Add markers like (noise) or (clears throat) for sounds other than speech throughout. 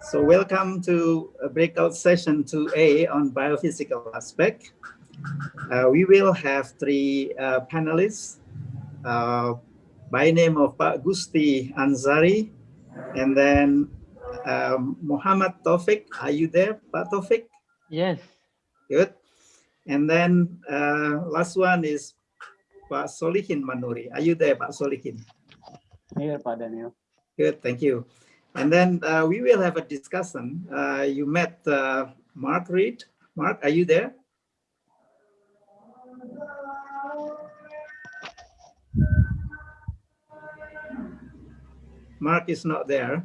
So welcome to a breakout session 2A on biophysical aspect. Uh, we will have three uh, panelists uh, by name of Pak Gusti Anshari and then um, Muhammad Taufik. Are you there, Pak Taufik? Yes. Good. And then uh, last one is Pak Solihin Manuri. Are you there, Pak Solihin? Here, Pak Daniel. Good, thank you. And then uh, we will have a discussion. Uh, you met uh, Mark Reed. Mark, are you there? Mark is not there.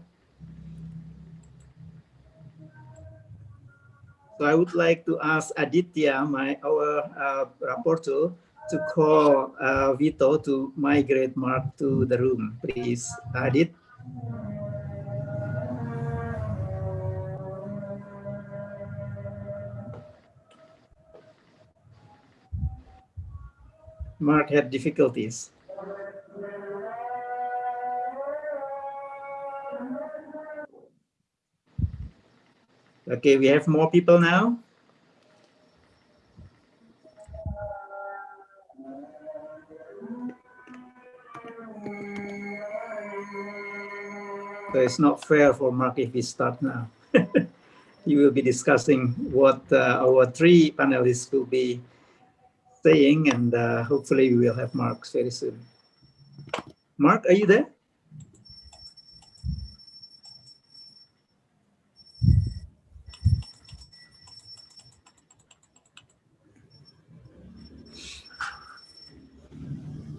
So I would like to ask Aditya, my our uh, rapporteur, to call uh, Vito to migrate Mark to the room, please. Adit. Mark had difficulties. Okay, we have more people now. So it's not fair for Mark if we start now. (laughs) he will be discussing what uh, our three panelists will be saying, and uh, hopefully we will have Mark very soon. Mark, are you there?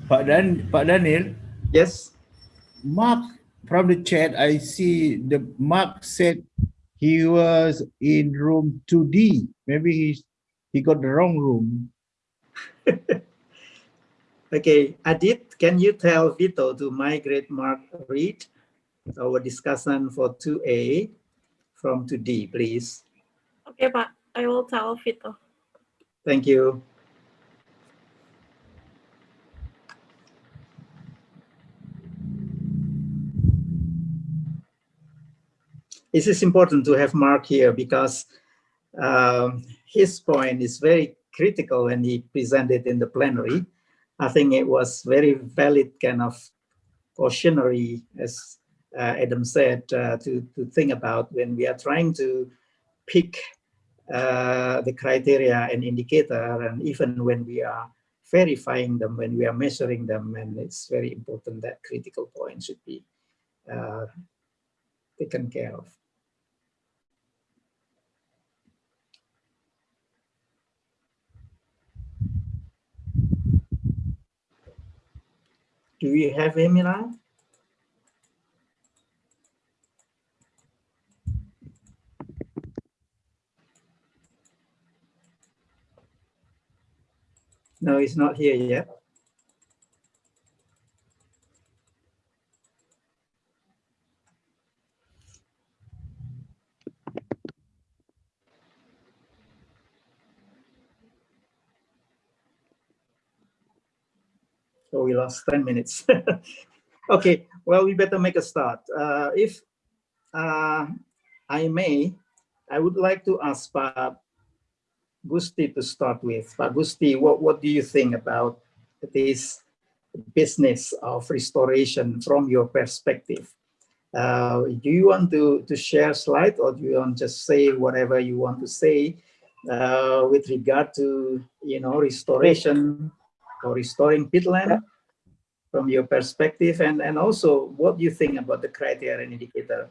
Pak Dan, Pak Daniel. Yes. Mark from the chat, I see the Mark said he was in room 2D. Maybe he's he got the wrong room. (laughs) okay, Adit, can you tell Vito to migrate Mark Reed our discussion for 2A from 2D, please? Okay, but I will tell Vito. Thank you. It is important to have Mark here because um, his point is very critical when he presented in the plenary. I think it was very valid kind of cautionary, as uh, Adam said, uh, to, to think about when we are trying to pick uh, the criteria and indicator, and even when we are verifying them, when we are measuring them, and it's very important that critical points should be uh, taken care of. Do we have him now? No, he's not here yet. So we lost 10 minutes. (laughs) okay, well, we better make a start. Uh, if uh, I may, I would like to ask Pak Gusti to start with. Pak Gusti, what, what do you think about this business of restoration from your perspective? Uh, do you want to, to share slide or do you want to just say whatever you want to say uh, with regard to, you know, restoration or restoring peatland from your perspective and, and also what do you think about the criteria and indicator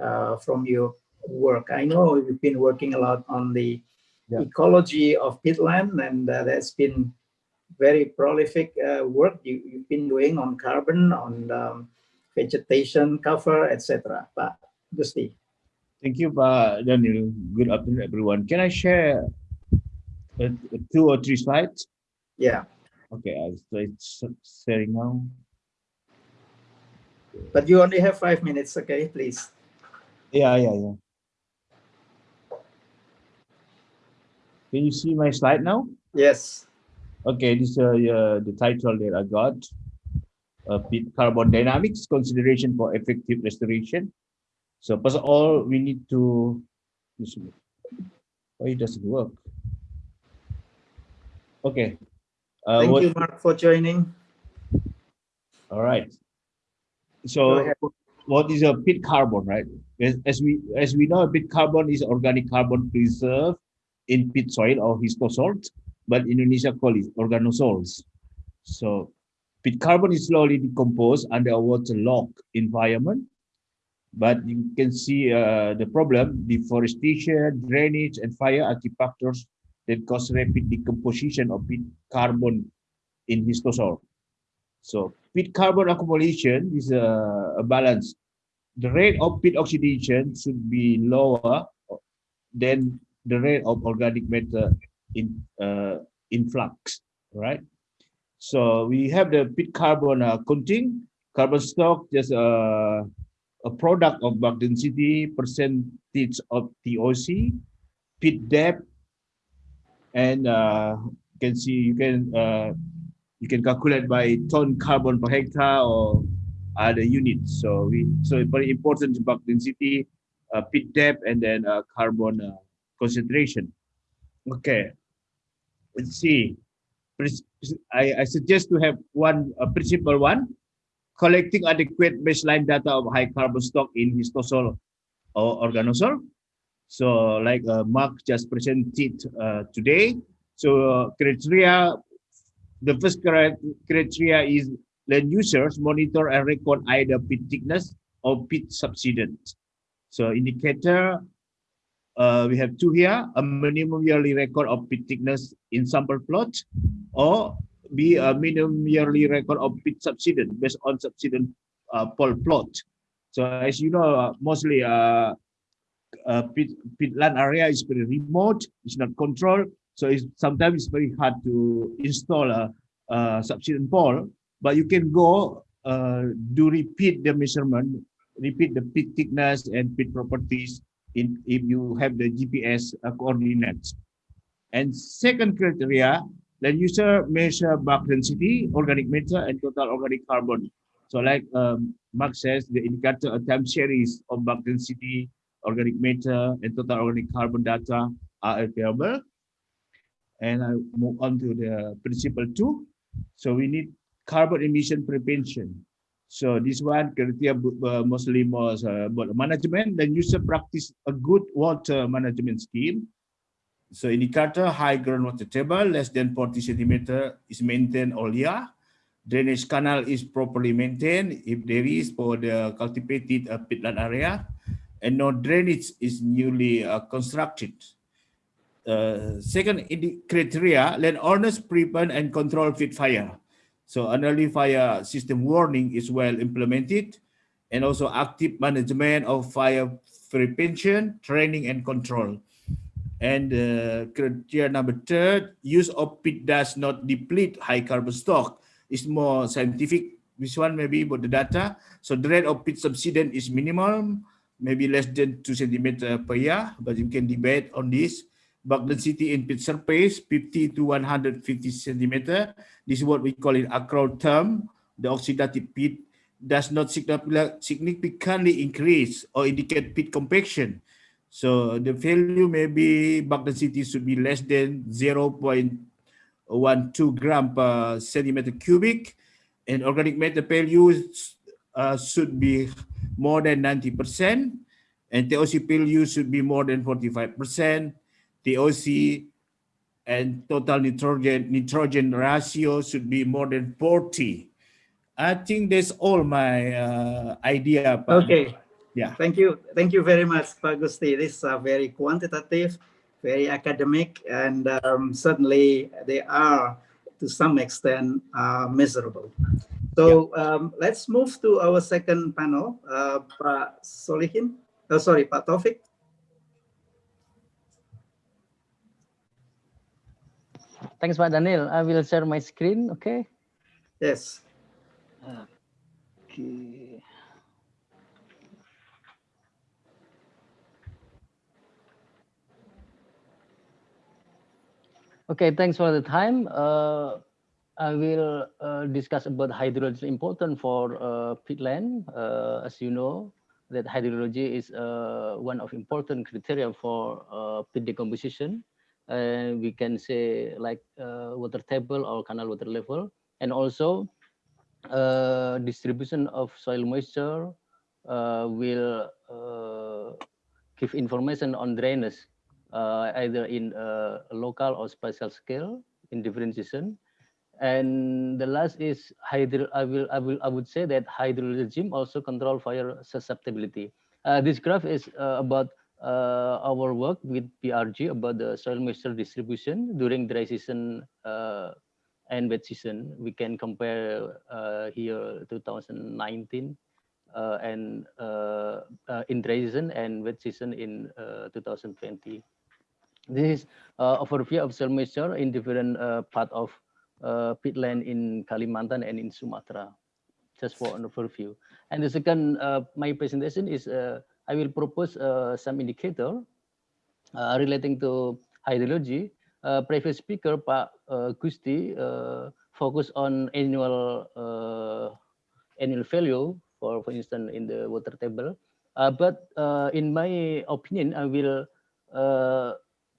uh, from your work. I know you've been working a lot on the yeah. ecology of peatland and uh, that's been very prolific uh, work you, have been doing on carbon, on um, vegetation cover, etc. But Gusti. Thank you, Pak Daniel. Good afternoon, everyone. Can I share uh, two or three slides? Yeah. Okay, I'll start sharing now. But you only have five minutes, okay, please. Yeah, yeah, yeah. Can you see my slide now? Yes. Okay, this is uh, uh, the title that I got. Uh, carbon dynamics, consideration for effective restoration. So first of all, we need to, why it doesn't work? Okay. Uh, Thank what- you, Mark, for joining. All right. So what is a pit carbon, right? As, as we as we know, a pit carbon is organic carbon preserved in pit soil or histosol, but Indonesia call it organosols. So pit carbon is slowly decomposed under a waterlogged environment. But you can see uh, the problem, deforestation, drainage, and fire are key factors that cause rapid decomposition of pit carbon in histosol. So pit carbon accumulation is a, a balance. The rate of pit oxidation should be lower than the rate of organic matter in uh, influx, right? So we have the pit carbon uh, counting, carbon stock, just a, a product of bulk density, percentage of TOC, pit depth, and uh, you can see you can uh, you can calculate by ton carbon per hectare or other units. So we so it's very important bulk density, uh, pit depth, and then uh, carbon uh, concentration. Okay, let's see. I, I suggest to have one uh, principle one, collecting adequate baseline data of high carbon stock in histosol or organosol. So like uh, Mark just presented uh, today. So criteria the first criteria is land users monitor and record either pit thickness or pit subsidence. So indicator, uh, we have two here, a minimum yearly record of pit thickness in sample plot or be a minimum yearly record of pit subsidence based on subsidence uh, pole plot. So as you know, uh, mostly uh, uh, pit, pit land area is very remote, it's not controlled. So it's sometimes it's very hard to install a, a subsidence pole, but you can go uh, do repeat the measurement, repeat the pit thickness and pit properties in if you have the GPS uh, coordinates. And second criteria, the user measure bulk density, organic matter, and total organic carbon. So like um, Mark says, the indicator a time series of bulk density, organic matter, and total organic carbon data are available. And I move on to the principle two. So we need carbon emission prevention. So this one criteria uh, mostly more uh, about management. Then user practice a good water management scheme. So indicator high groundwater table less than 40 centimeter is maintained all year. Drainage canal is properly maintained if there is for the cultivated uh, pitland area, and no drainage is newly uh, constructed. Uh, second criteria, landowners prevent and control pit fire. So an early fire system warning is well implemented and also active management of fire prevention, training and control. And uh, criteria number third, use of pit does not deplete high carbon stock. It's more scientific. This one maybe about the data. So the rate of pit subsidence is minimal, maybe less than two centimeter per year, but you can debate on this. Bulk density in pit surface, 50 to 150 centimeter. This is what we call in acrotelm. The oxidative pit does not significantly increase or indicate pit compaction. So the value maybe bulk density should be less than 0.12 gram per centimeter cubic and organic matter value uh, should be more than 90% and TOC value should be more than 45%. TOC and total nitrogen nitrogen ratio should be more than 40. I think that's all my uh, idea. Pak. Okay. Yeah. Thank you. Thank you very much, Pak Gusti. This is uh, very quantitative, very academic, and um, certainly they are to some extent uh, measurable. So um, let's move to our second panel, uh, Pak Solihin. Oh, sorry, Pak Taufik. Thanks, Pak Daniel. I will share my screen. Okay. Yes. Okay. Okay, thanks for the time. Uh, I will uh, discuss about hydrogen important for uh, peatland. Uh, as you know, that hydrology is uh, one of important criteria for uh, pit decomposition. And we can say like uh, water table or canal water level, and also distribution of soil moisture will give information on drainage, either in local or spatial scale in different season and the last is hydro i will i will i would say that hydrology also control fire susceptibility. Uh, this graph is uh, about uh, our work with BRG about the soil moisture distribution during dry season uh, and wet season. We can compare uh, here 2019 uh, and in dry season and wet season in 2020 this is overview of soil moisture in different part of uh, pitland in Kalimantan and in Sumatra, just for an overview. And the second, uh, my presentation is uh, I will propose uh, some indicator uh, relating to hydrology. Uh, previous speaker, Pak Gusti, focus on annual annual value, for, for instance, in the water table. but in my opinion, I will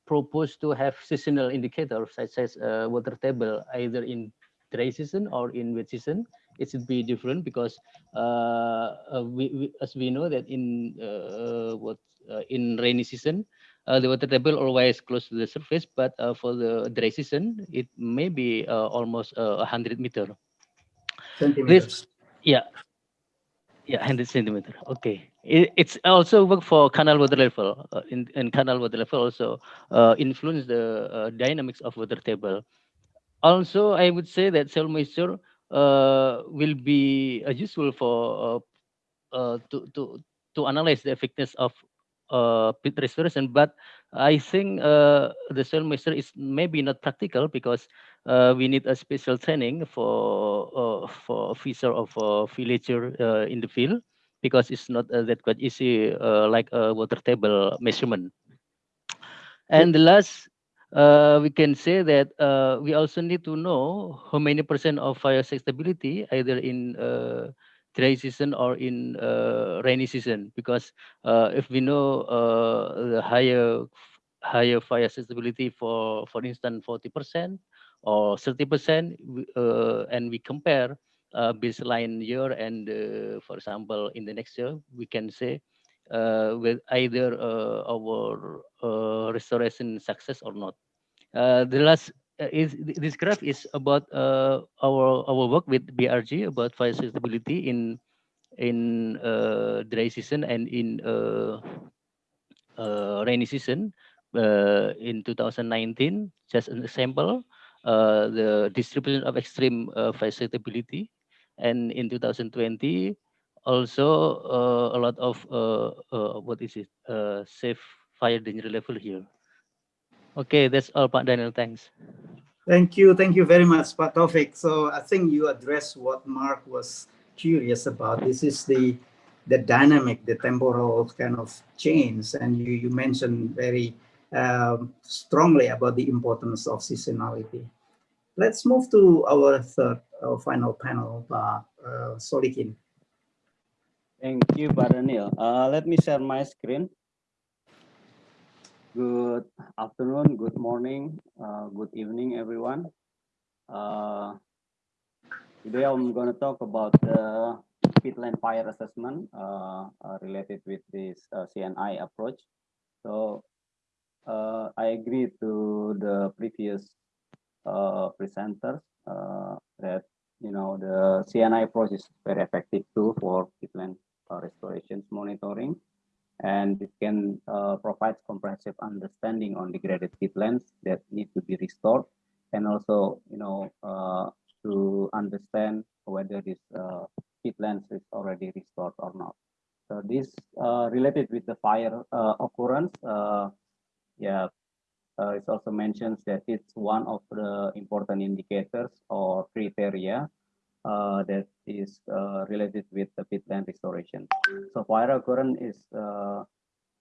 propose to have seasonal indicators such as uh, water table either in dry season or in wet season. It should be different because uh, uh we, we, as we know that in uh, what uh, in rainy season uh, the water table always close to the surface but for the dry season it may be almost a 100 meter. Centimeters. This, yeah yeah, 100 centimeter. Okay. It, it's also work for canal water level. Uh, in, in canal water level also uh, influence the uh, dynamics of water table. Also, I would say that soil moisture uh, will be uh, useful for uh, to to to analyze the effectiveness of pit restoration, but I think the soil moisture is maybe not practical because uh, we need a special training for uh, for officer of a villager uh, in the field because it's not uh, that quite easy like a water table measurement. And the last, we can say that we also need to know how many percent of fire stability either in dry season or in uh, rainy season because uh, if we know uh, the higher higher fire susceptibility for for instance 40 percent or 30 percent uh, and we compare uh, baseline year and uh, for example in the next year we can say with either our restoration success or not. The last is this graph is about uh, our our work with BRG about fire sustainability in in uh, dry season and in uh, rainy season in 2019 just an example Uh, the distribution of extreme uh, fire sustainability and in 2020 also uh, a lot of what is it safe fire danger level here Okay, that's all, Pak Daniel. Thanks. Thank you. Thank you very much, Pak Taufik. So I think you addressed what Mark was curious about. This is the the dynamic, the temporal kind of change. And you, you mentioned very um, strongly about the importance of seasonality. Let's move to our third, our final panel, Pak uh, Solihin. Thank you, Pak Daniel. Uh, let me share my screen. Good afternoon, good morning, uh, good evening, everyone. Uh, today I'm going to talk about the pitland fire assessment uh, uh related with this uh, CNI approach. So uh, I agree to the previous presenters that you know the CNI approach is very effective tool for pitland restorations monitoring. And it can uh, provide comprehensive understanding on degraded peatlands that need to be restored. And also you know uh, to understand whether this uh, peatlands is already restored or not. So this uh, related with the fire uh, occurrence uh, yeah uh, it also mentions that it's one of the important indicators or criteria uh, that is uh, related with the peatland restoration. So fire occurrence is, uh,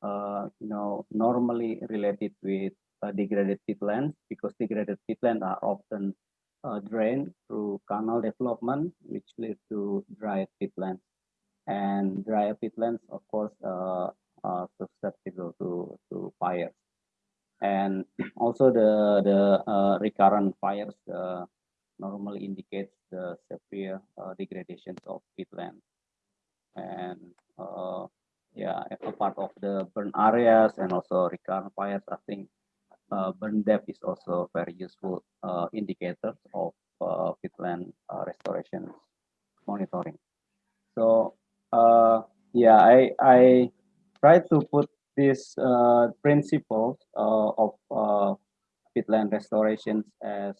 uh, you know, normally related with degraded peatlands because degraded peatlands are often uh, drained through canal development, which leads to dry peatlands. and dry peatlands, of course, are susceptible to, to fire. And (clears throat) also the, the uh, recurrent fires uh, normally indicates the severe uh, degradations of peatland. And uh, yeah, a part of the burn areas and also recurrent fires, I think uh, burn depth is also very useful uh, indicator of peatland restoration monitoring. So yeah, I I try to put these uh, principles uh, of uh, peatland restorations as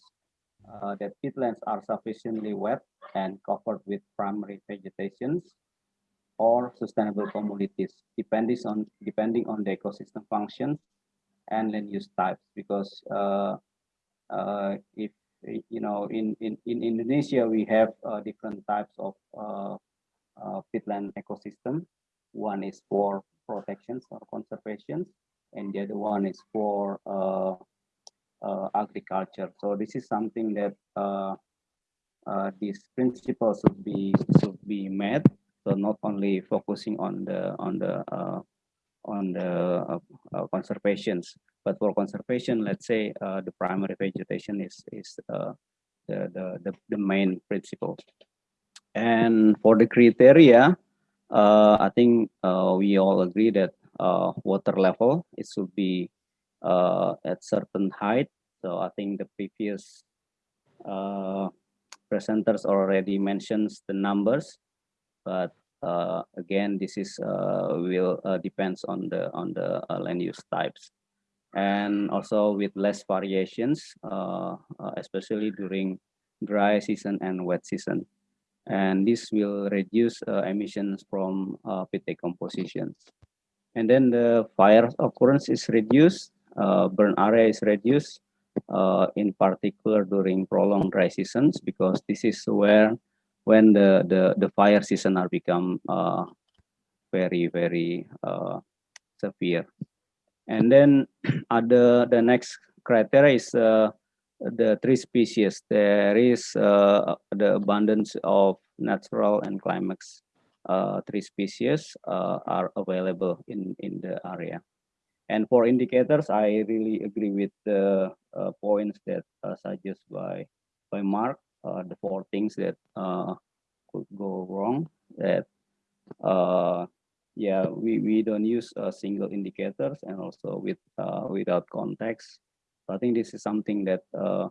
uh, that peatlands are sufficiently wet and covered with primary vegetations or sustainable communities, depending on depending on the ecosystem functions and land use types. Because if you know, in in in Indonesia we have uh, different types of uh, uh, peatland ecosystem. One is for protections or conservations, and the other one is for uh, uh, agriculture. So this is something that uh, these principles should be should be met. So not only focusing on the on the on the conservations, but for conservation, let's say the primary vegetation is is the the the main principle. And for the criteria, uh, I think uh, we all agree that uh, water level it should be uh, at certain height. So I think the previous uh, presenters already mentions the numbers, but uh, again, this is will depends on the on the land use types, and also with less variations, especially during dry season and wet season, and this will reduce uh, emissions from uh, pit decompositions. And then the fire occurrence is reduced, uh, burn area is reduced, uh, in particular during prolonged dry seasons, because this is where when the the, the fire season are become uh, very very uh, severe. And then (clears throat) other the next criteria is the tree species. There is uh, the abundance of natural and climax uh, tree species uh, are available in in the area. And for indicators, I really agree with the uh, points that uh, suggested by by Mark. Uh, the four things that uh, could go wrong. That yeah, we we don't use single indicators and also with without context. I think this is something that uh,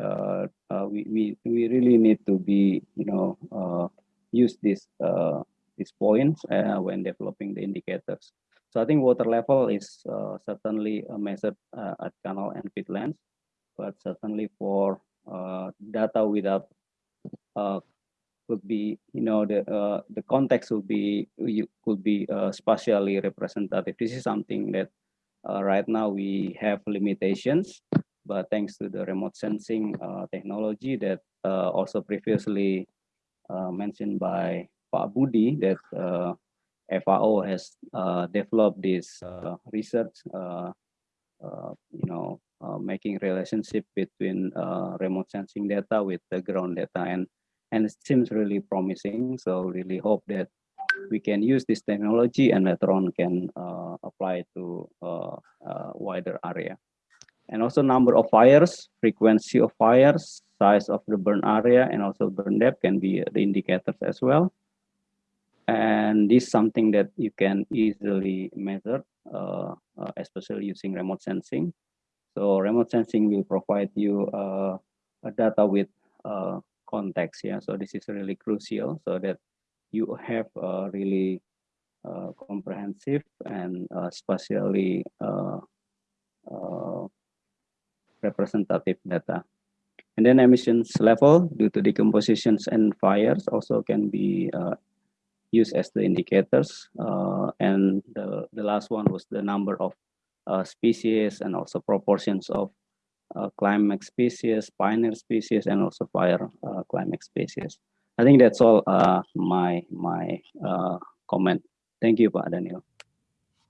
uh, uh, we, we we really need to be you know uh, use this uh, these points when developing the indicators. So I think water level is certainly a measured uh, at canal and peatlands, but certainly for data without could be you know the uh, the context would be you could be uh, spatially representative. This is something that uh, right now we have limitations, but thanks to the remote sensing uh, technology that uh, also previously uh, mentioned by Pak Budi that uh, FAO has uh, developed this research, you know, making relationship between remote sensing data with the ground data and and it seems really promising. So really hope that we can use this technology and later on can uh, apply to uh, uh, wider area. And also number of fires, frequency of fires, size of the burn area, and also burn depth can be the indicators as well. And this is something that you can easily measure, uh, uh, especially using remote sensing. So remote sensing will provide you uh, data with context. Yeah, so this is really crucial so that you have a really uh, comprehensive and uh, spatially uh, uh, representative data. And then emissions level due to decompositions and fires also can be uh, used as the indicators. Uh, and the, the last one was the number of species and also proportions of climax species, pioneer species, and also fire climax species. I think that's all uh, my my uh, comment. Thank you, Pak Daniel.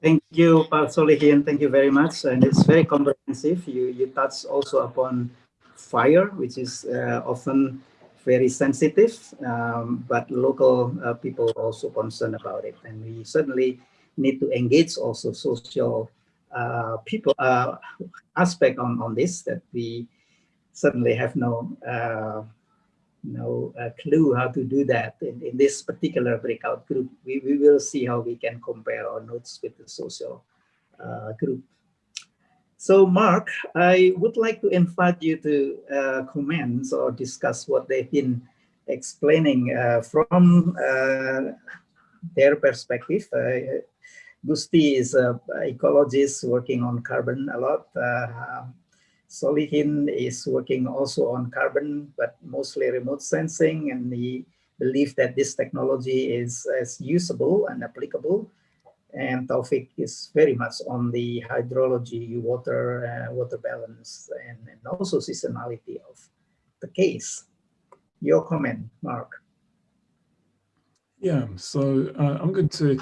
Thank you, Pak Solihin. Thank you very much. And it's very comprehensive. You, you touch also upon fire, which is uh, often very sensitive, um, but local uh, people also concerned about it. And we certainly need to engage also social uh, people uh, aspect on, on this that we certainly have no no uh, clue how to do that in, in this particular breakout group. We, we will see how we can compare our notes with the social uh, group. So Mark, I would like to invite you to uh, comment or discuss what they've been explaining uh, from uh, their perspective. Uh, Gusti is an ecologist working on carbon a lot. Solihin is working also on carbon, but mostly remote sensing, and he believes that this technology is as usable and applicable. And Taufik is very much on the hydrology, water, uh, water balance, and, and also seasonality of the case. Your comment, Mark. Yeah, so uh, I'm going to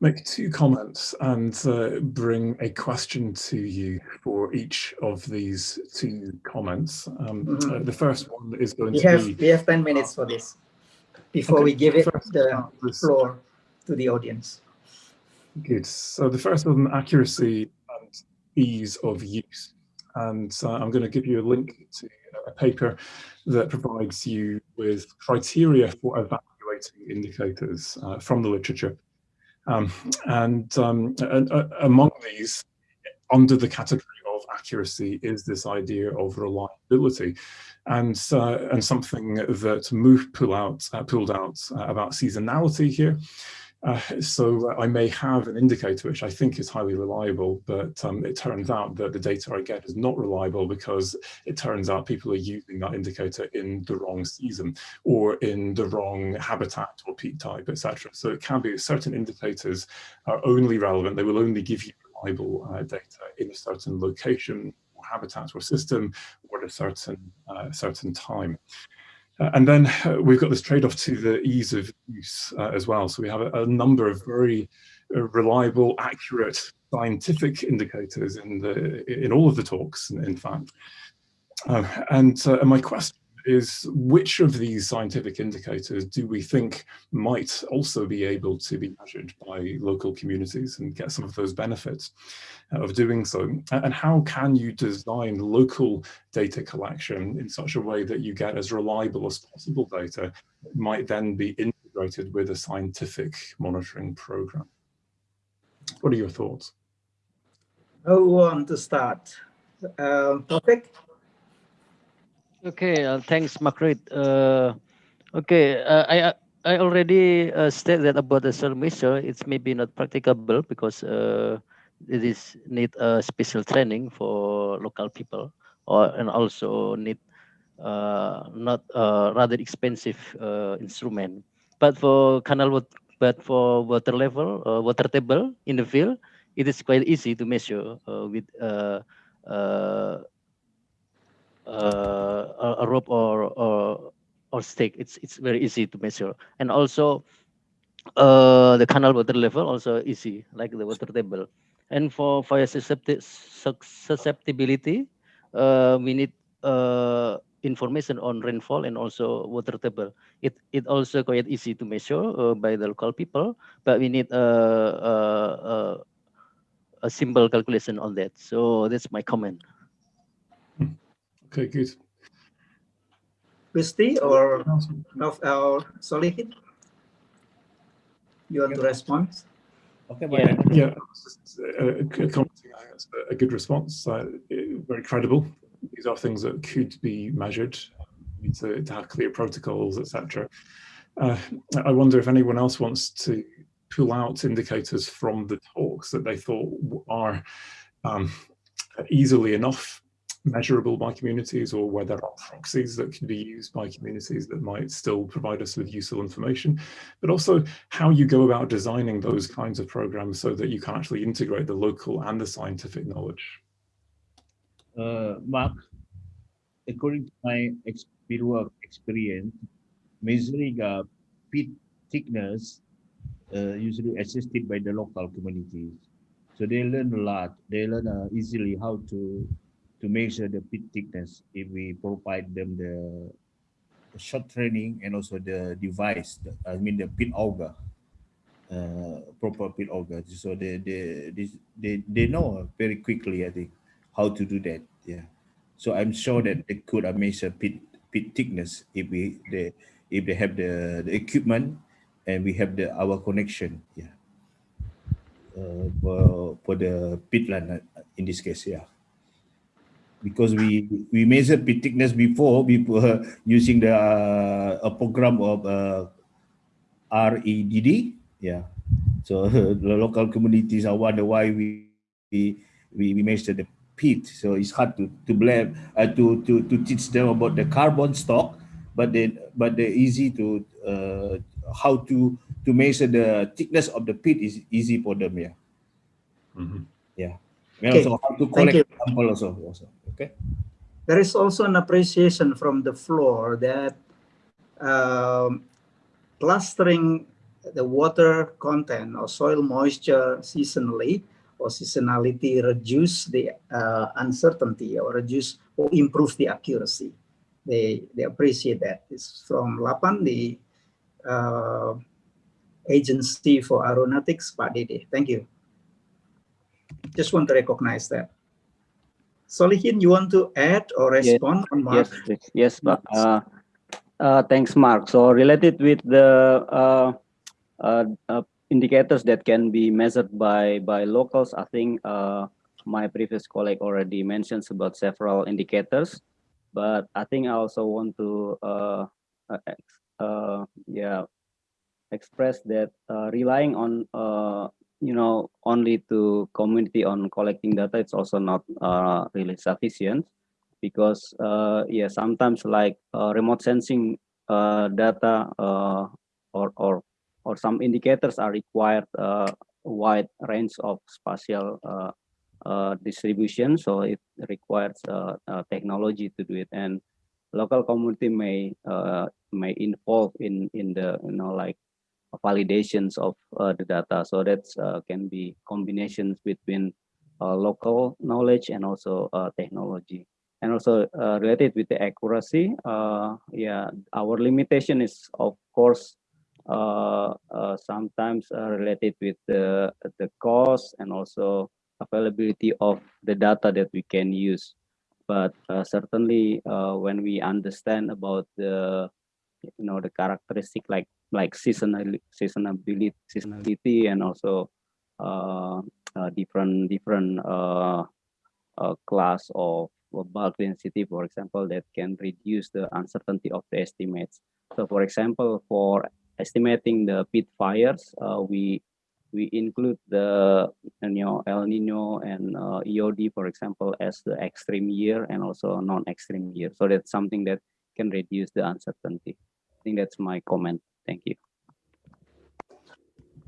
make two comments and uh, bring a question to you for each of these two comments. Um, Mhm. uh, the first one is going We to have be we have 10 minutes for this before Okay, we give it first, the floor to the audience. Good. So the first one, accuracy and ease of use. And uh, I'm going to give you a link to a paper that provides you with criteria for evaluating indicators uh, from the literature. Um, and, um, and uh, among these, under the category of accuracy is this idea of reliability. And, uh, and something that Move pull out, uh, pulled out uh, about seasonality here uh, so I may have an indicator which I think is highly reliable, but um, it turns out that the data I get is not reliable because it turns out people are using that indicator in the wrong season or in the wrong habitat or peak type, etc. So it can be certain indicators are only relevant. They will only give you reliable uh, data in a certain location or habitat or system or at a certain, uh, certain time. Uh, and then uh, we've got this trade-off to the ease of use uh, as well. So we have a, a number of very uh, reliable, accurate scientific indicators in the in all of the talks, in, fact. Um, and, uh, and my question is, which of these scientific indicators do we think might also be able to be measured by local communities and get some of those benefits of doing so? And how can you design local data collection in such a way that you get as reliable as possible data that might then be integrated with a scientific monitoring program? What are your thoughts? Who want to start? Uh, Taufik? Okay, uh, thanks, Margaret. Uh, okay, uh, I I already uh, said that about the measure. It's maybe not practicable because uh, it is need a special training for local people, or and also need uh, not uh, rather expensive uh, instrument. But for canal but for water level, uh, water table in the field, it is quite easy to measure uh, with uh, uh, uh, a, rope or, or or stick. It's it's very easy to measure, and also uh, the canal water level also easy, like the water table. And for fire susceptibility, uh, we need uh, information on rainfall and also water table. It it also quite easy to measure uh, by the local people, but we need a, a, a, a simple calculation on that. So that's my comment. Okay, good. Gusti or of our Solihin? You want to respond? Okay, Yeah. Yeah, commenting, I think that's a good response. Uh, very credible. These are things that could be measured. We need to, to have clear protocols, etc. Uh, I wonder if anyone else wants to pull out indicators from the talks that they thought are um, easily enough measurable by communities or where there are proxies that can be used by communities that might still provide us with useful information, but also how you go about designing those kinds of programs so that you can actually integrate the local and the scientific knowledge. uh, Mark, according to my fieldwork experience, measuring uh, pit thickness uh, usually assisted by the local communities. So they learn a lot. They learn uh, easily how to to measure the pit thickness if we provide them the short training and also the device, the, I mean the pit auger, uh, proper pit auger. So they, they, they, they, they know very quickly, I think, how to do that. Yeah. So I'm sure that they could measure pit, pit thickness if we, they, if they have the, the equipment and we have the our connection. Yeah. Uh, for, for the pit line uh, in this case, yeah because we we measured pit thickness before we were (laughs) using the uh, a program of uh, REDD. Yeah, so (laughs) the local communities are wonder why we we we, we measure the pit. So it's hard to to blame uh, to to to teach them about the carbon stock, but then but the easy to uh, how to to measure the thickness of the pit is easy for them. Yeah. Mm -hmm. Yeah. And Okay, also how to thank collect you. sample also, also. Okay. There is also an appreciation from the floor that um, clustering the water content or soil moisture seasonally or seasonality reduce the uh, uncertainty or reduce or improve the accuracy. They they appreciate that. It's from Lapan, the uh, agency for aeronautics, Pak Dede. Thank you. Just want to recognize that. Solihin, you want to add or Yes. respond on Mark? Yes, yes, but uh, uh, thanks, Mark. So related with the uh, uh, uh, indicators that can be measured by by locals, I think uh, my previous colleague already mentions about several indicators, but I think I also want to uh, uh, uh, yeah express that uh, relying on uh, you know only to community on collecting data it's also not uh, really sufficient because uh, yeah sometimes like uh, remote sensing uh, data uh, or or or some indicators are required uh, wide range of spatial distribution. So it requires technology to do it. And local community may may involve in in the you know like validations of uh, the data. So that uh, can be combinations between uh, local knowledge and also technology. And also related with the accuracy, yeah, our limitation is of course uh, uh, sometimes uh, related with the the cost and also availability of the data that we can use. But certainly, when we understand about the you know the characteristic like like seasonal seasonability seasonality and also uh, uh, different different uh, uh, class of bulk density for example that can reduce the uncertainty of the estimates. So for example for estimating the pit fires uh, we we include the you know El Nino and uh, IOD for example as the extreme year and also non-extreme year. So that's something that can reduce the uncertainty. I think that's my comment. Thank you.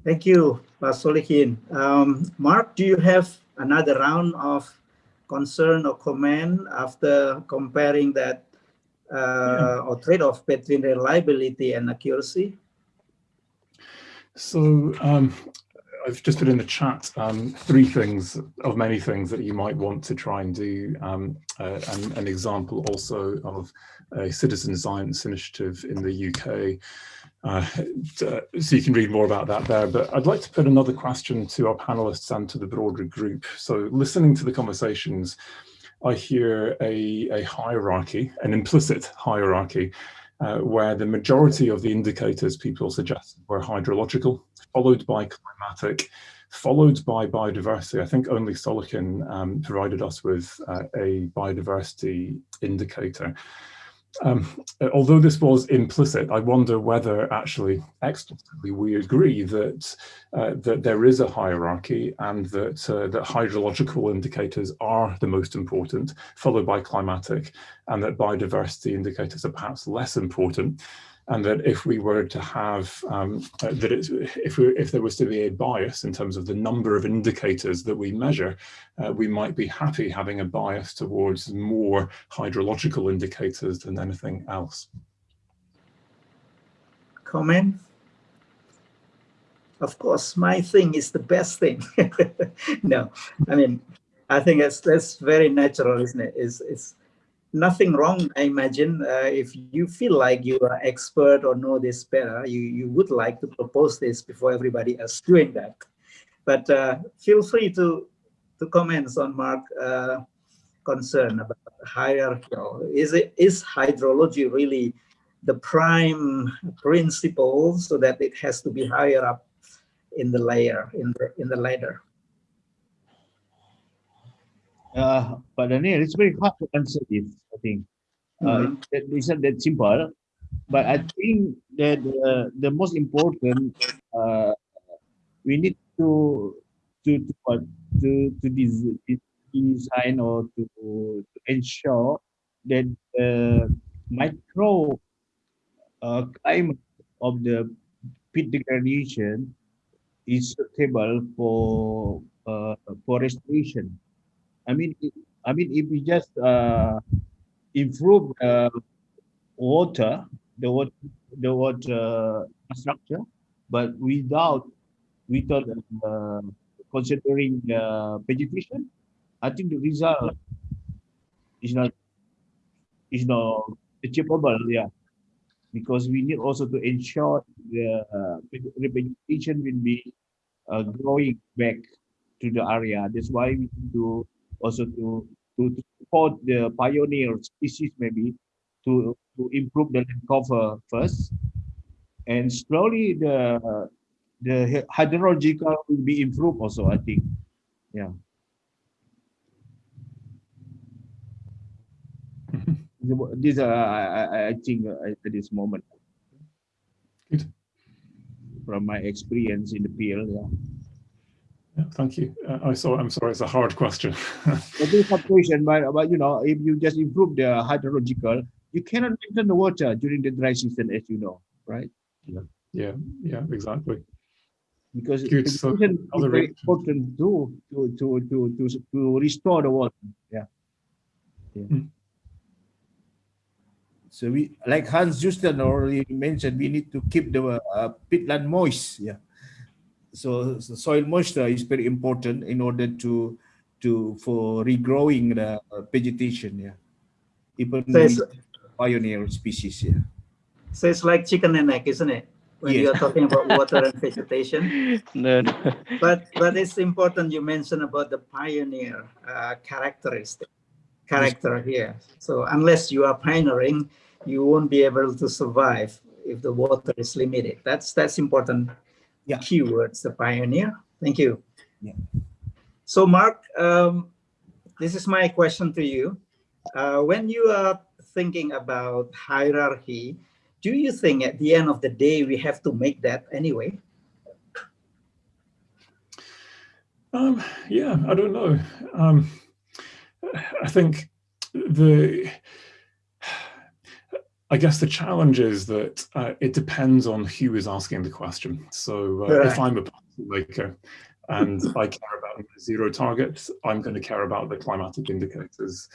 Thank you, Pak Solihin. Um, Mark, do you have another round of concern or comment after comparing that uh, or trade-off between reliability and accuracy? So um, I've just put in the chat um, three things of many things that you might want to try and do. Um, uh, and an example also of a citizen science initiative in the UK. Uh, so you can read more about that there. But I'd like to put another question to our panelists and to the broader group. So listening to the conversations, I hear a, a hierarchy, an implicit hierarchy, uh, where the majority of the indicators people suggested were hydrological, followed by climatic, followed by biodiversity. I think only Solihin um, provided us with uh, a biodiversity indicator. Um, although this was implicit, I wonder whether actually explicitly we agree that uh, that there is a hierarchy and that uh, that hydrological indicators are the most important, followed by climatic, and that biodiversity indicators are perhaps less important and that if we were to have um, uh, that if we, if there was to be a bias in terms of the number of indicators that we measure, uh, we might be happy having a bias towards more hydrological indicators than anything else. Comment? Of course, my thing is the best thing. (laughs) no, I mean, I think that's that's very natural, isn't it? It's, it's nothing wrong, I imagine. Uh, if you feel like you are expert or know this better, you, you would like to propose this before everybody else doing that. But uh, feel free to, to comment on Mark uh, concern about hierarchy. Is, it, is hydrology really the prime principle so that it has to be higher up in the layer, in the, in the ladder? Uh, but Daniel, it's very hard to answer this, I think. Uh, Mhm. it- it's not that simple, but I think that uh, the most important, uh, we need to to to what to to design or to, to ensure that the micro uh, climate of the peat degradation is suitable for uh, for restoration. I mean, I mean, if we just uh, improve uh, water, the water, the water structure, but without without uh, considering uh, vegetation, I think the result is not is not achievable. Yeah, because we need also to ensure the, uh, vegetation will be uh, growing back to the area. That's why we need to also to to, to support the pioneer species maybe to to improve the land cover first, and slowly the the hydrological will be improved also. I think, yeah. (laughs) This uh, I, I- I think uh, at this moment. Good. From my experience in the field, yeah. Yeah, thank you. Uh, I saw. I'm sorry. It's a hard question. (laughs) But this situation, but, but you know, if you just improve the hydrological, you cannot maintain the water during the dry season, as you know, right? yeah. Yeah. yeah, Exactly. Because Good, so irrigation is very reasons. important too, to to to to to restore the water. Yeah. yeah. Mm. So we, like Hans Joosten already mentioned, we need to keep the uh, peatland moist. Yeah. So, so soil moisture is very important in order to to for regrowing the vegetation. Yeah. Even So it's, pioneer species. Yeah. so it's like chicken and egg, isn't it? When Yes. you're talking about (laughs) water and vegetation. No, no. But but it's important you mentioned about the pioneer uh, characteristic character here. So unless you are pioneering, you won't be able to survive if the water is limited. That's that's important Yeah. keywords, the pioneer. Thank you. Yeah. So Mark, um, this is my question to you. Uh, when you are thinking about hierarchy, do you think at the end of the day we have to make that anyway? Um, yeah, I don't know. Um, I think the, I guess the challenge is that uh, it depends on who is asking the question. So uh, if I'm a policy maker and (laughs) I care about zero targets, I'm going to care about the climatic indicators.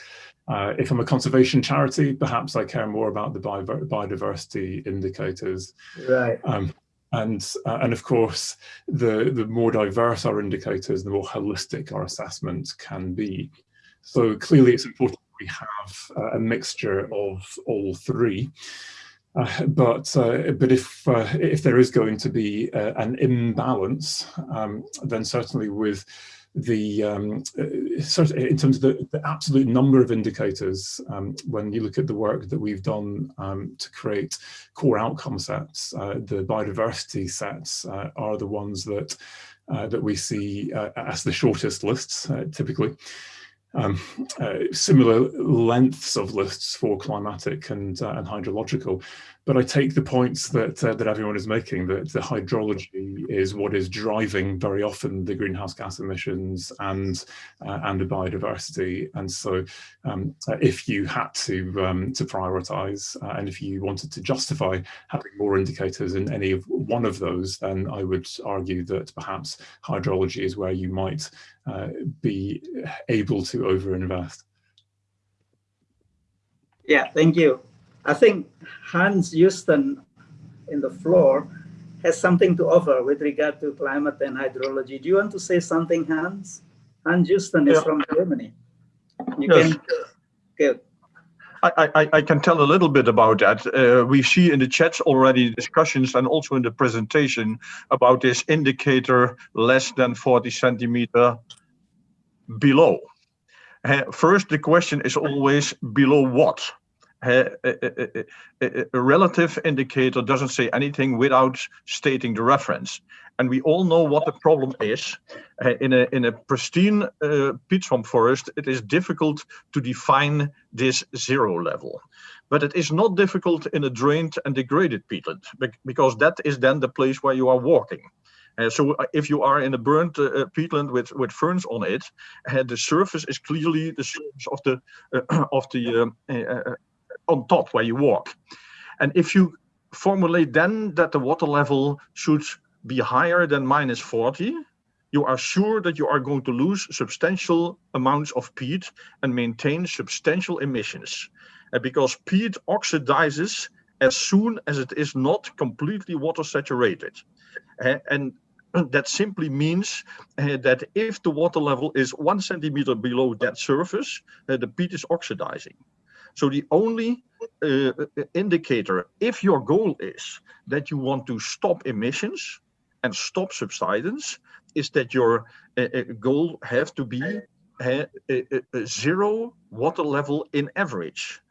Uh, if I'm a conservation charity, perhaps I care more about the bio- biodiversity indicators. Right. Um, and uh, and of course, the the more diverse our indicators, the more holistic our assessment can be. So clearly, it's important we have uh, a mixture of all three. Uh, but uh, but if uh, if there is going to be uh, an imbalance, um, then certainly with the um, uh, in terms of the, the absolute number of indicators, um, when you look at the work that we've done um, to create core outcome sets, the biodiversity sets are the ones that that we see as the shortest lists typically. Um, uh, similar lengths of lists for climatic and, uh, and hydrological, but I take the points that uh, that everyone is making that the hydrology is what is driving very often the greenhouse gas emissions and uh, and the biodiversity. And so, um, if you had to um, to prioritize uh, and if you wanted to justify having more indicators in any of one of those, then I would argue that perhaps hydrology is where you might uh, be able to overinvest. Yeah, thank you. I think Hans Joosten in the floor has something to offer with regard to climate and hydrology. Do you want to say something, Hans? Hans Joosten is Yeah. from Germany. You Yes. can, good. I, I, I can tell a little bit about that. Uh, we see in the chats already discussions and also in the presentation about this indicator less than 40 centimeter below. Uh, first, the question is always below what? A, a, a, relative indicator doesn't say anything without stating the reference. And we all know what the problem is. Uh, in, a, in a pristine uh, peat swamp forest, it is difficult to define this zero level. But it is not difficult in a drained and degraded peatland, because that is then the place where you are walking. Uh, so if you are in a burnt uh, peatland with with ferns on it, uh, the surface is clearly the surface of the uh, (clears throat) of the um, on top where you walk. And if you formulate then that the water level should be higher than minus 40, you are sure that you are going to lose substantial amounts of peat and maintain substantial emissions. Uh, because peat oxidizes as soon as it is not completely water saturated. And (clears throat) that simply means uh, that if the water level is one centimeter below that surface, uh, the peat is oxidizing. So the only uh, indicator, if your goal is that you want to stop emissions and stop subsidence, is that your uh, goal have to be uh, zero water level in average.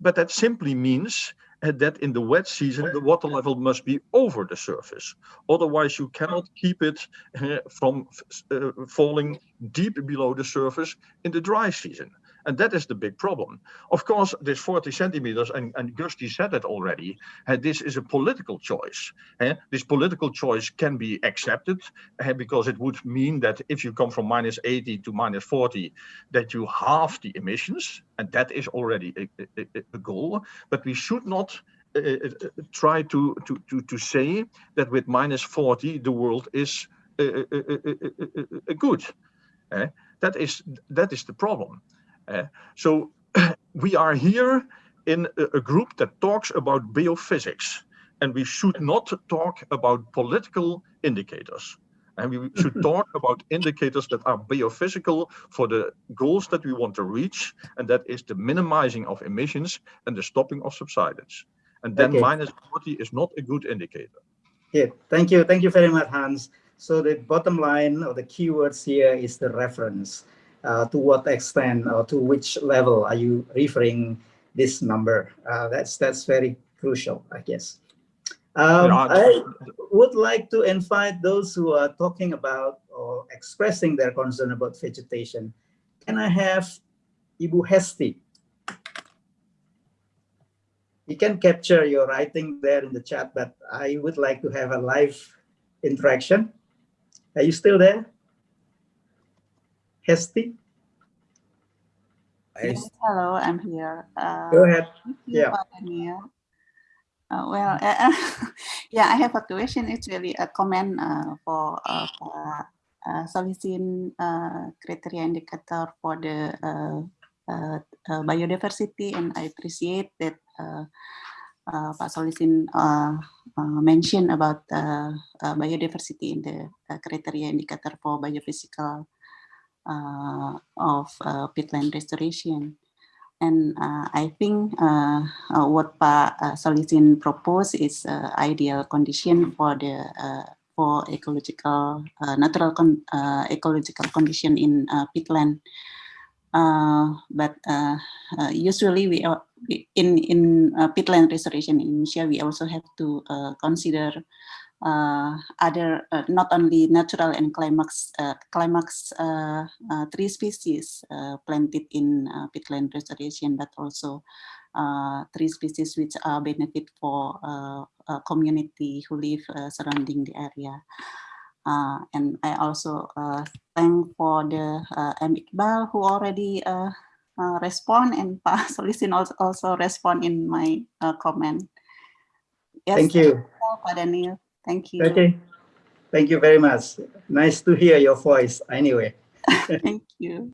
but that simply means that in the wet season, the water level must be over the surface. Otherwise, you cannot keep it uh, from uh, falling deep below the surface in the dry season. And that is the big problem. Of course, this 40 centimeters, and, and Gusti said it already, uh, this is a political choice. Uh, this political choice can be accepted uh, because it would mean that if you come from minus 80 to minus 40, that you halve the emissions. And that is already a, a, a goal. But we should not uh, uh, try to, to, to, to say that with minus 40, the world is uh, good. that is that is the problem. Uh, so (clears throat) we are here in a, group that talks about biophysics and we should not talk about political indicators. And we should (laughs) talk about indicators that are biophysical for the goals that we want to reach, and that is the minimizing of emissions and the stopping of subsidence. And then okay. minus 40 is not a good indicator. Yeah, thank you. Thank you very much, Hans. So the bottom line or the keywords here is the reference to what extent or to which level are you referring this number? Uh, that's that's very crucial, I guess. Um, I would like to invite those who are talking about or expressing their concern about vegetation. Can I have Ibu Hesti? You can capture your writing there in the chat, but I would like to have a live interaction. Are you still there? Hesti? Yes, hello, I'm here. Uh, Go ahead. Yeah. Uh, well, (laughs) uh, yeah, I have a question. It's really a comment uh, for uh, uh, Solicin uh, criteria indicator for the uh, uh, uh, biodiversity, and I appreciate that uh, uh, Pak Solicin uh, uh, mentioned about uh, uh, biodiversity in the uh, criteria indicator for biophysical uh, of uh, peatland restoration. And uh, I think what Pak Solihin proposed is ideal condition for the for ecological natural con ecological condition in peatland. Uh, but uh, uh, usually we are in in peatland restoration in Indonesia we also have to consider uh, other uh, not only natural and climax uh, climax uh, uh, tree species uh, planted in peatland restoration, but also tree species which are benefit for community who live surrounding the area. and I also thank for the uh, M. Iqbal who already respond and (laughs) Pa Solihin also, also respond in my comment. Yes, thank you. Pak Daniel. Thank you. Okay. Thank you very much. Nice to hear your voice anyway. (laughs) Thank you.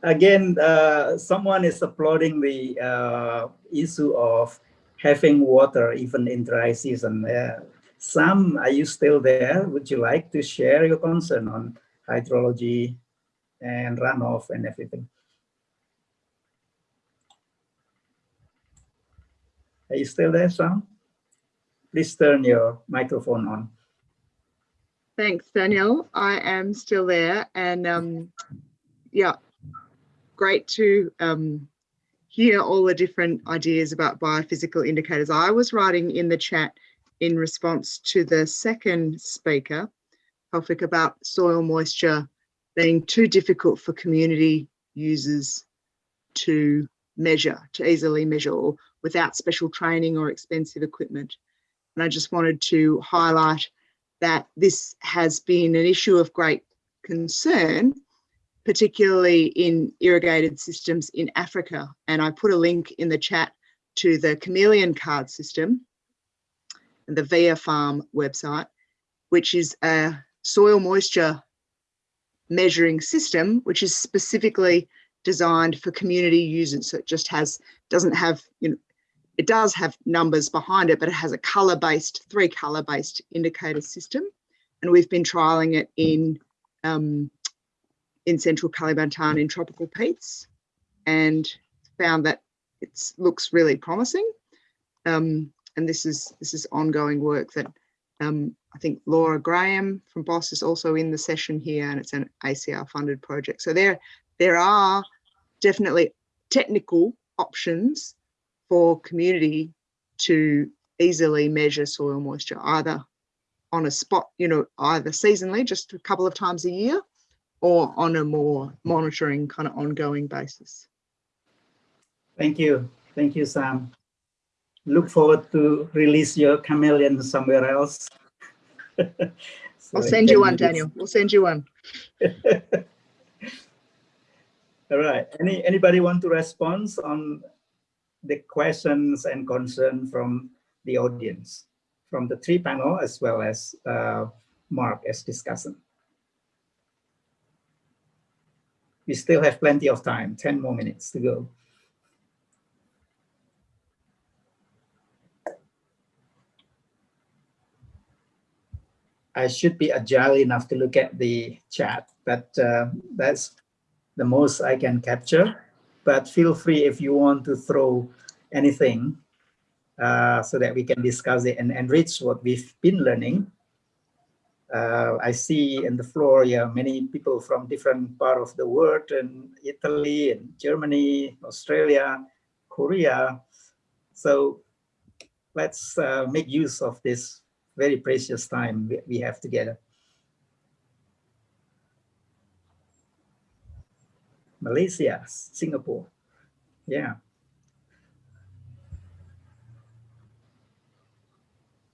Again, uh, someone is applauding the uh, issue of having water even in dry season. Uh, Sam, are you still there? Would you like to share your concern on hydrology and runoff and everything? Are you still there, Sam? Please turn your microphone on. Thanks, Daniel. I am still there and um, yeah, great to um, hear all the different ideas about biophysical indicators. I was writing in the chat in response to the second speaker, Taufik, about soil moisture being too difficult for community users to measure, to easily measure or without special training or expensive equipment. And I just wanted to highlight that this has been an issue of great concern, particularly in irrigated systems in Africa. And I put a link in the chat to the chameleon card system and the VIA Farm website, which is a soil moisture measuring system, which is specifically designed for community users. So it just has, doesn't have, you know, it does have numbers behind it, but it has a color based, three color based indicator system. And we've been trialing it in, um, in central Kalimantan in tropical peats and found that it looks really promising. Um, and this is this is ongoing work that um, I think Laura Graham from BOSS is also in the session here and it's an ACIAR funded project. So there, there are definitely technical options for community to easily measure soil moisture, either on a spot, you know, either seasonally, just a couple of times a year, or on a more monitoring kind of ongoing basis. Thank you. Thank you, Sam. Look forward to release your chameleon somewhere else. (laughs) so I'll send you one, Daniel. We'll send you one. (laughs) All right. Any anybody want to respond on the questions and concern from the audience, from the three panel as well as uh, Mark as discussant? We still have plenty of time, 10 more minutes to go. I should be agile enough to look at the chat, but uh, that's the most I can capture. But feel free if you want to throw anything uh, so that we can discuss it and enrich what we've been learning. Uh, I see in the floor, yeah, many people from different part of the world, and Italy, and Germany, Australia, Korea. So let's uh, make use of this very precious time we have together. Malaysia, Singapore. Yeah.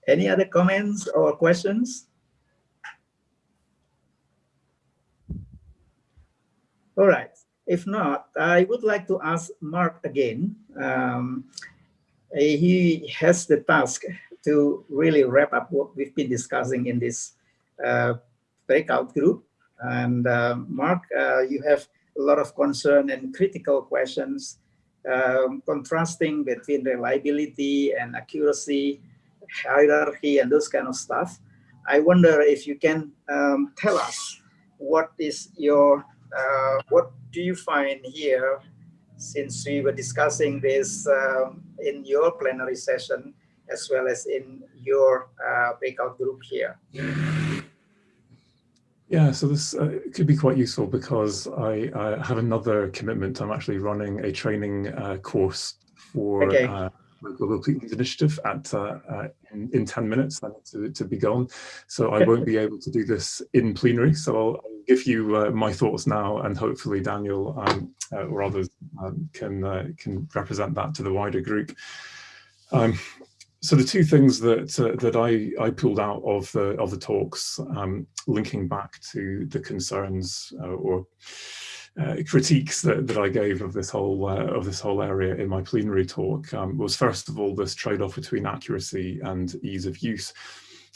Any other comments or questions? All right. If not, I would like to ask Mark again. Um, he has the task to really wrap up what we've been discussing in this uh, breakout group. And uh, Mark, uh, you have a lot of concern and critical questions, um, contrasting between reliability and accuracy, hierarchy, and those kind of stuff. I wonder if you can um, tell us what is your, uh, what do you find here since we were discussing this um, in your plenary session as well as in your uh, breakout group here. Yeah, so this uh, could be quite useful because I, I, have another commitment. I'm actually running a training uh, course for okay. uh, the Global Clean Initiative at uh, uh, in, in 10 minutes to, to be gone. So I won't be able to do this in plenary. So I'll, I'll give you uh, my thoughts now and hopefully Daniel um, or others um, can, can represent that to the wider group. Um, so the two things that uh, that I I pulled out of the of the talks, um, linking back to the concerns uh, or uh, critiques that, that I gave of this whole uh, of this whole area in my plenary talk, um, was first of all this trade-off between accuracy and ease of use.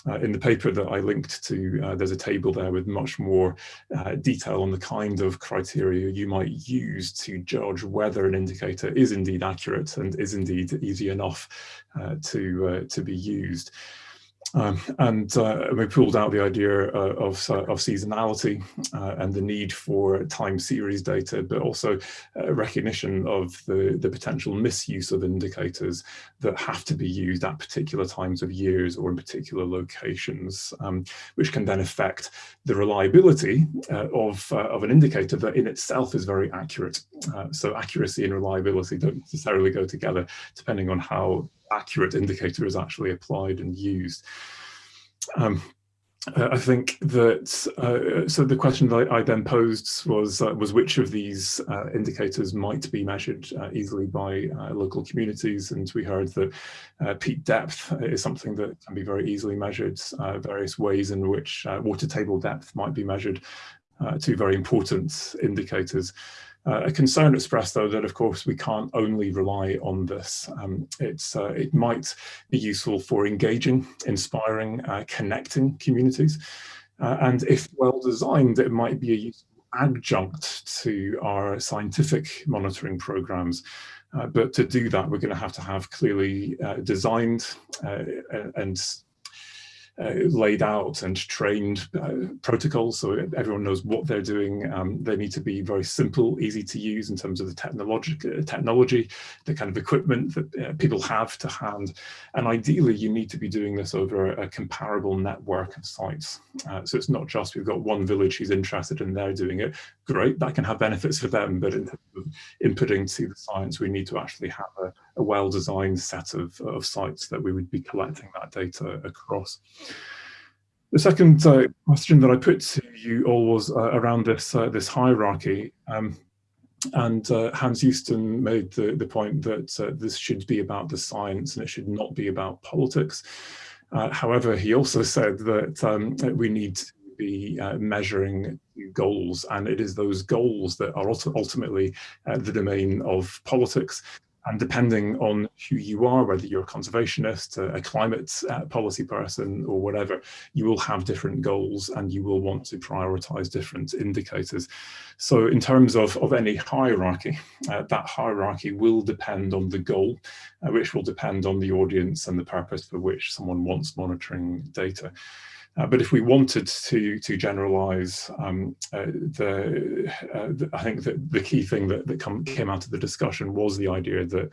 Uh, in the paper that I linked to, uh, there's a table there with much more uh, detail on the kind of criteria you might use to judge whether an indicator is indeed accurate and is indeed easy enough uh, to, uh, to be used. Um, and uh, we pulled out the idea uh, of, uh, of seasonality uh, and the need for time series data, but also uh, recognition of the, the potential misuse of indicators that have to be used at particular times of years or in particular locations, um, which can then affect the reliability uh, of, of an indicator that in itself is very accurate. so accuracy and reliability don't necessarily go together depending on how accurate indicator is actually applied and used. Um, uh, I think that uh, so the question that I, then posed was uh, was which of these uh, indicators might be measured uh, easily by uh, local communities, and we heard that peat depth is something that can be very easily measured. various ways in which water table depth might be measured, two very important indicators. Uh, a concern expressed, though, that of course we can't only rely on this. Um, it's, uh, it might be useful for engaging, inspiring, uh, connecting communities. Uh, and if well designed, it might be a useful adjunct to our scientific monitoring programs. Uh, but to do that, we're going to have to have clearly uh, designed and laid out and trained uh, protocols so everyone knows what they're doing. Um, they need to be very simple, easy to use in terms of the technology, technology the kind of equipment that uh, people have to hand. And ideally, you need to be doing this over a, comparable network of sites. Uh, so it's not just we've got one village who's interested and they're doing it. Great, that can have benefits for them, but in terms of inputting to the science, we need to actually have a, a well-designed set of, of sites that we would be collecting that data across. The second uh, question that I put to you all was uh, around this uh, this hierarchy. Um, and uh, Hans Joosten made the, the point that uh, this should be about the science and it should not be about politics. Uh, however, he also said that um, we need to be measuring goals and it is those goals that are ultimately the domain of politics and depending on who you are, whether you're a conservationist, a, climate uh, policy person or whatever, you will have different goals and you will want to prioritize different indicators. So in terms of, of any hierarchy, uh, that hierarchy will depend on the goal, uh, which will depend on the audience and the purpose for which someone wants monitoring data. Uh, but if we wanted to to generalize um, uh, the, uh, the, I think that the key thing that, that come, came out of the discussion was the idea that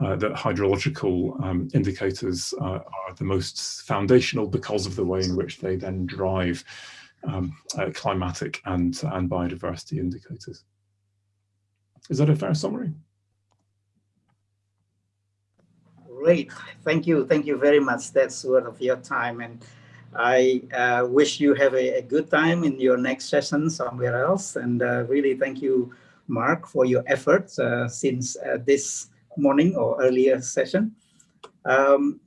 uh, that hydrological um, indicators uh, are the most foundational because of the way in which they then drive um, uh, climatic and and biodiversity indicators. Is that a fair summary? Great, thank you, thank you very much. That's worth of your time and. I uh, wish you have a, a, good time in your next session somewhere else. And uh, really thank you, Mark, for your efforts uh, since uh, this morning or earlier session. Um,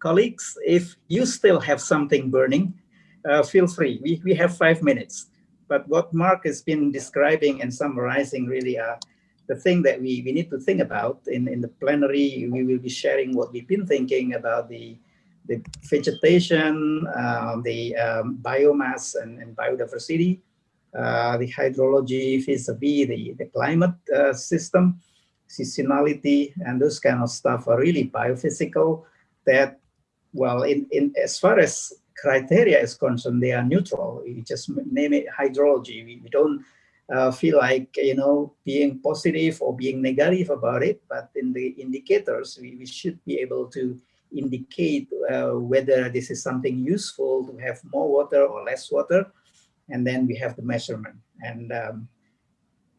colleagues, if you still have something burning, uh, feel free. We, we have five minutes. But what Mark has been describing and summarizing really are the thing that we, we need to think about in, in the plenary. We will be sharing what we've been thinking about the the vegetation, uh, the um, biomass and, and biodiversity, uh, the hydrology vis-a-vis the, the climate uh, system, seasonality, and those kind of stuff are really biophysical that, well, in, in as far as criteria is concerned, they are neutral. We just name it hydrology. We, we don't uh, feel like, you know, being positive or being negative about it, but in the indicators, we, we should be able to indicate uh, whether this is something useful to have more water or less water. And then we have the measurement. And um,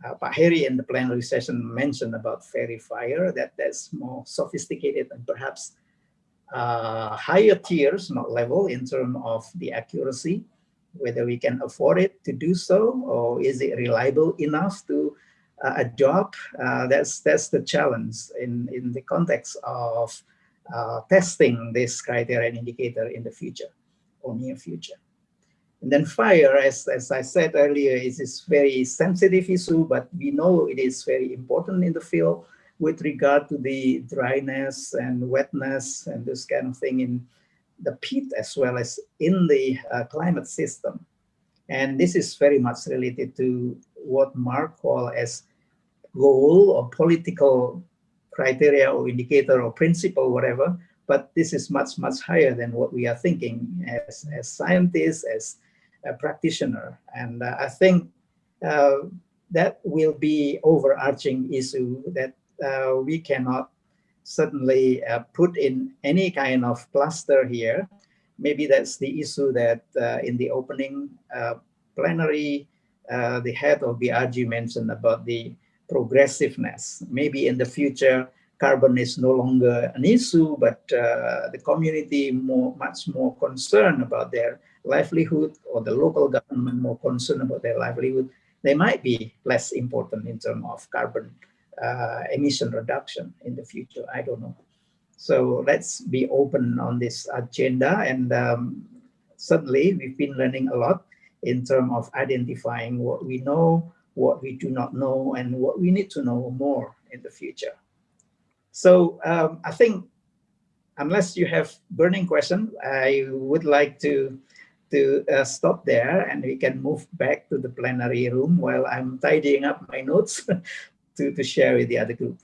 uh, Pak Heri in the plenary session mentioned about fairy fire, that that's more sophisticated and perhaps uh, higher tiers, not level, in terms of the accuracy, whether we can afford it to do so, or is it reliable enough to uh? Uh, that's that's the challenge in, in the context of uh, testing this criteria and indicator in the future or near future. And then fire, as, as I said earlier, is this very sensitive issue, but we know it is very important in the field with regard to the dryness and wetness and this kind of thing in the peat as well as in the uh, climate system. And this is very much related to what Mark called as goal or political criteria or indicator or principle, whatever, but this is much, much higher than what we are thinking as, as scientists, as a practitioner. And uh, I think uh, that will be overarching issue that uh, we cannot certainly uh, put in any kind of cluster here. Maybe that's the issue that uh, in the opening uh, plenary, the head of BRG mentioned about the progressiveness. Maybe in the future, carbon is no longer an issue, but uh, the community more, much more concerned about their livelihood or the local government more concerned about their livelihood, they might be less important in terms of carbon uh, emission reduction in the future. I don't know. So let's be open on this agenda. And um, certainly we've been learning a lot in terms of identifying what we know, what we do not know, and what we need to know more in the future. So um, I think unless you have burning question, I would like to to uh, stop there and we can move back to the plenary room while I'm tidying up my notes (laughs) to, to share with the other group.